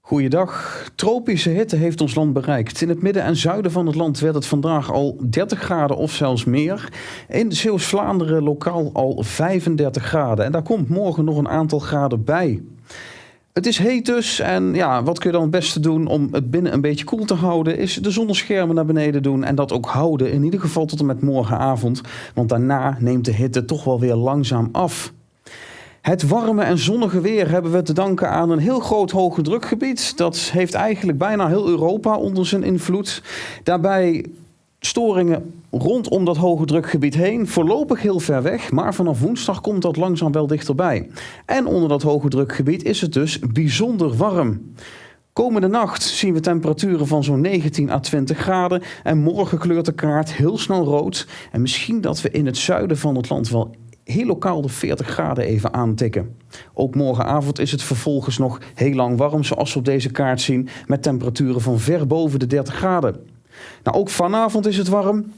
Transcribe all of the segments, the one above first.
Goeiedag. Tropische hitte heeft ons land bereikt. In het midden en zuiden van het land werd het vandaag al 30 graden of zelfs meer. In Zeeuws-Vlaanderen lokaal al 35 graden. En daar komt morgen nog een aantal graden bij. Het is heet dus en ja, wat kun je dan het beste doen om het binnen een beetje koel te houden, is de zonneschermen naar beneden doen en dat ook houden, in ieder geval tot en met morgenavond, want daarna neemt de hitte toch wel weer langzaam af. Het warme en zonnige weer hebben we te danken aan een heel groot hoge drukgebied. Dat heeft eigenlijk bijna heel Europa onder zijn invloed. Daarbij storingen rondom dat hoge drukgebied heen. Voorlopig heel ver weg, maar vanaf woensdag komt dat langzaam wel dichterbij. En onder dat hoge drukgebied is het dus bijzonder warm. Komende nacht zien we temperaturen van zo'n 19 à 20 graden. En morgen kleurt de kaart heel snel rood. En misschien dat we in het zuiden van het land wel heel lokaal de 40 graden even aantikken. Ook morgenavond is het vervolgens nog heel lang warm, zoals we op deze kaart zien, met temperaturen van ver boven de 30 graden. Nou, ook vanavond is het warm.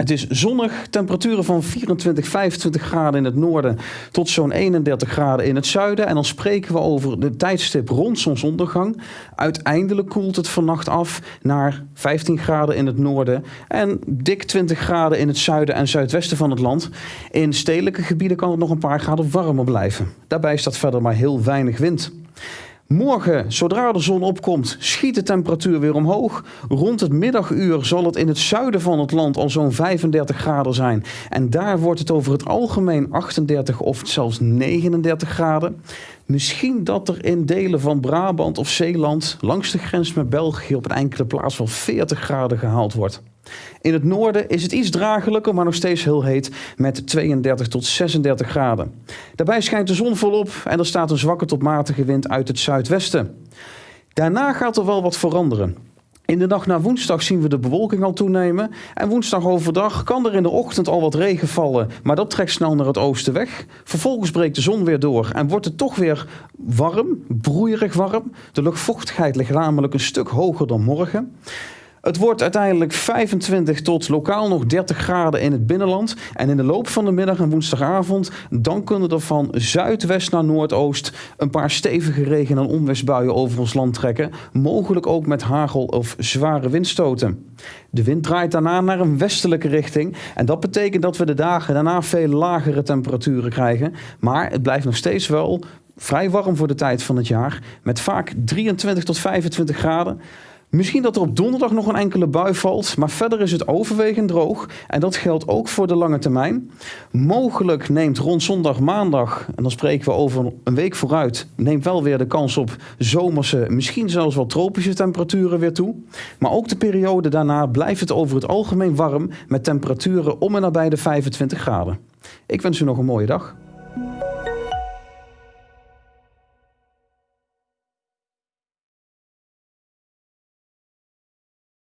Het is zonnig, temperaturen van 24, 25 graden in het noorden tot zo'n 31 graden in het zuiden. En dan spreken we over de tijdstip rond zonsondergang. Uiteindelijk koelt het vannacht af naar 15 graden in het noorden en dik 20 graden in het zuiden en zuidwesten van het land. In stedelijke gebieden kan het nog een paar graden warmer blijven. Daarbij staat verder maar heel weinig wind. Morgen, zodra de zon opkomt, schiet de temperatuur weer omhoog. Rond het middaguur zal het in het zuiden van het land al zo'n 35 graden zijn. En daar wordt het over het algemeen 38 of zelfs 39 graden. Misschien dat er in delen van Brabant of Zeeland langs de grens met België op een enkele plaats wel 40 graden gehaald wordt. In het noorden is het iets dragelijker, maar nog steeds heel heet met 32 tot 36 graden. Daarbij schijnt de zon volop en er staat een zwakke tot matige wind uit het zuidwesten. Daarna gaat er wel wat veranderen. In de nacht naar woensdag zien we de bewolking al toenemen. En woensdag overdag kan er in de ochtend al wat regen vallen, maar dat trekt snel naar het oosten weg. Vervolgens breekt de zon weer door en wordt het toch weer warm, broeierig warm. De luchtvochtigheid ligt namelijk een stuk hoger dan morgen. Het wordt uiteindelijk 25 tot lokaal nog 30 graden in het binnenland. En in de loop van de middag en woensdagavond, dan kunnen er van zuidwest naar noordoost een paar stevige regen- en onweersbuien over ons land trekken. Mogelijk ook met hagel of zware windstoten. De wind draait daarna naar een westelijke richting. En dat betekent dat we de dagen daarna veel lagere temperaturen krijgen. Maar het blijft nog steeds wel vrij warm voor de tijd van het jaar. Met vaak 23 tot 25 graden. Misschien dat er op donderdag nog een enkele bui valt, maar verder is het overwegend droog. En dat geldt ook voor de lange termijn. Mogelijk neemt rond zondag, maandag, en dan spreken we over een week vooruit, neemt wel weer de kans op zomerse, misschien zelfs wel tropische temperaturen weer toe. Maar ook de periode daarna blijft het over het algemeen warm met temperaturen om en nabij de 25 graden. Ik wens u nog een mooie dag.